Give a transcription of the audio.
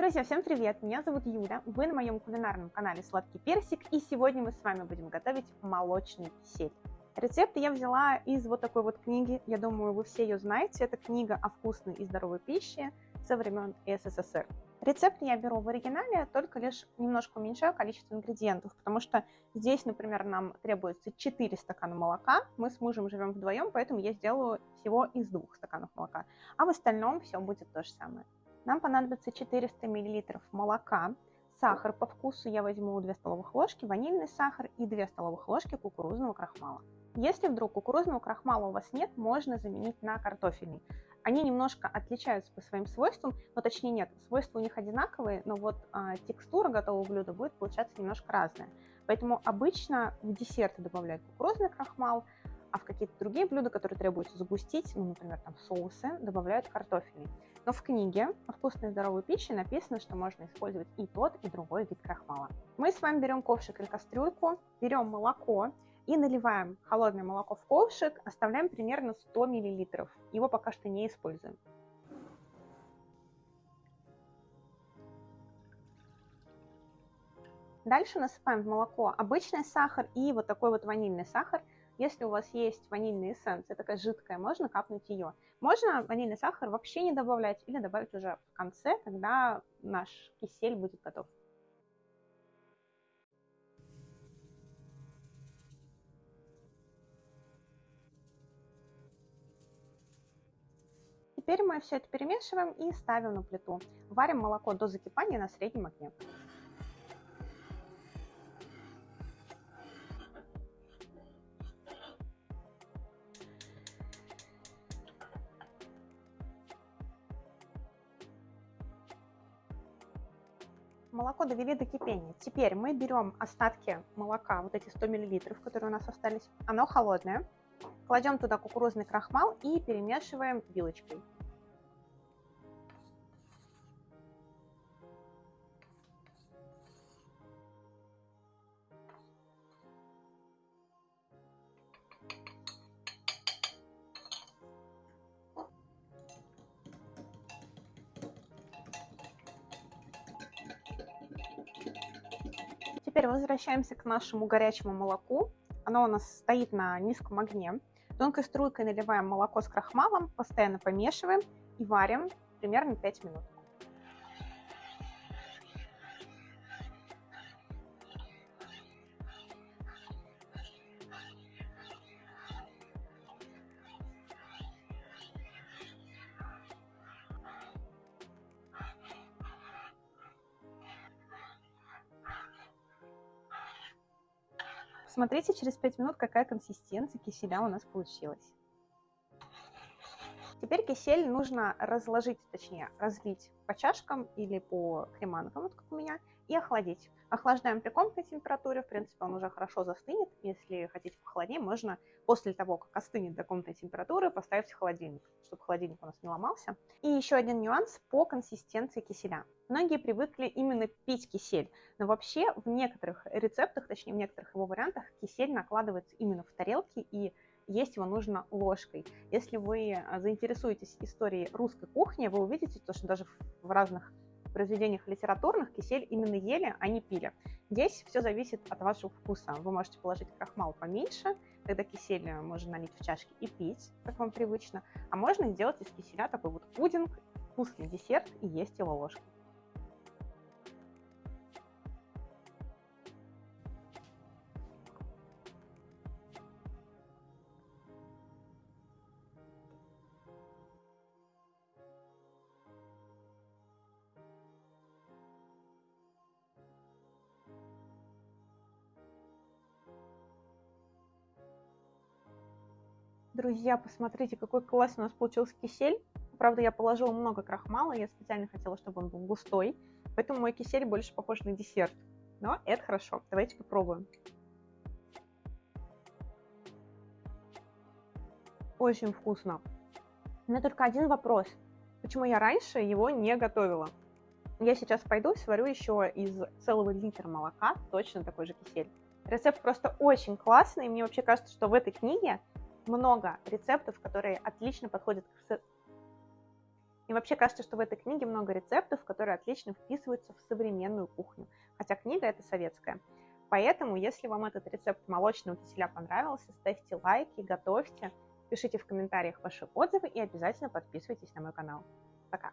Друзья, всем привет! Меня зовут Юля, вы на моем кулинарном канале Сладкий Персик, и сегодня мы с вами будем готовить молочный кисель. Рецепт я взяла из вот такой вот книги, я думаю, вы все ее знаете, это книга о вкусной и здоровой пище со времен СССР. Рецепт я беру в оригинале, только лишь немножко уменьшаю количество ингредиентов, потому что здесь, например, нам требуется 4 стакана молока, мы с мужем живем вдвоем, поэтому я сделаю всего из двух стаканов молока, а в остальном все будет то же самое. Нам понадобится 400 мл молока, сахар по вкусу я возьму 2 столовых ложки, ванильный сахар и 2 столовых ложки кукурузного крахмала. Если вдруг кукурузного крахмала у вас нет, можно заменить на картофельный. Они немножко отличаются по своим свойствам, но точнее нет, свойства у них одинаковые, но вот а, текстура готового блюда будет получаться немножко разная. Поэтому обычно в десерты добавляют кукурузный крахмал, а в какие-то другие блюда, которые требуется загустить, ну, например, там соусы, добавляют картофельный. Но в книге и здоровой пище написано, что можно использовать и тот, и другой вид крахмала. Мы с вами берем ковшик или кастрюльку, берем молоко и наливаем холодное молоко в ковшик, оставляем примерно 100 мл. Его пока что не используем. Дальше насыпаем в молоко обычный сахар и вот такой вот ванильный сахар – если у вас есть ванильная эссенция, такая жидкая, можно капнуть ее. Можно ванильный сахар вообще не добавлять или добавить уже в конце, когда наш кисель будет готов. Теперь мы все это перемешиваем и ставим на плиту. Варим молоко до закипания на среднем огне. Молоко довели до кипения. Теперь мы берем остатки молока, вот эти 100 мл, которые у нас остались. Оно холодное. Кладем туда кукурузный крахмал и перемешиваем вилочкой. Теперь возвращаемся к нашему горячему молоку. Оно у нас стоит на низком огне. Тонкой струйкой наливаем молоко с крахмалом, постоянно помешиваем и варим примерно 5 минут. Смотрите через 5 минут, какая консистенция киселя у нас получилась. Теперь кисель нужно разложить, точнее разлить по чашкам или по креманкам, вот как у меня, и охладить. Охлаждаем при комнатной температуре, в принципе, он уже хорошо застынет. Если хотите похолоднее, можно после того, как остынет до комнатной температуры, поставить в холодильник, чтобы холодильник у нас не ломался. И еще один нюанс по консистенции киселя. Многие привыкли именно пить кисель, но вообще в некоторых рецептах, точнее в некоторых его вариантах, кисель накладывается именно в тарелки и есть его нужно ложкой. Если вы а, заинтересуетесь историей русской кухни, вы увидите то, что даже в разных произведениях литературных кисель именно ели, а не пили. Здесь все зависит от вашего вкуса. Вы можете положить крахмал поменьше, тогда кисель можно налить в чашки и пить, как вам привычно. А можно сделать из киселя такой вот пудинг, вкусный десерт и есть его ложкой. Друзья, посмотрите, какой классный у нас получился кисель. Правда, я положила много крахмала, я специально хотела, чтобы он был густой, поэтому мой кисель больше похож на десерт. Но это хорошо. Давайте попробуем. Очень вкусно. У меня только один вопрос. Почему я раньше его не готовила? Я сейчас пойду сварю еще из целого литра молока точно такой же кисель. Рецепт просто очень классный, мне вообще кажется, что в этой книге много рецептов, которые отлично подходят к И вообще кажется, что в этой книге много рецептов, которые отлично вписываются в современную кухню. Хотя книга это советская. Поэтому, если вам этот рецепт молочного киселя понравился, ставьте лайки, готовьте, пишите в комментариях ваши отзывы и обязательно подписывайтесь на мой канал. Пока!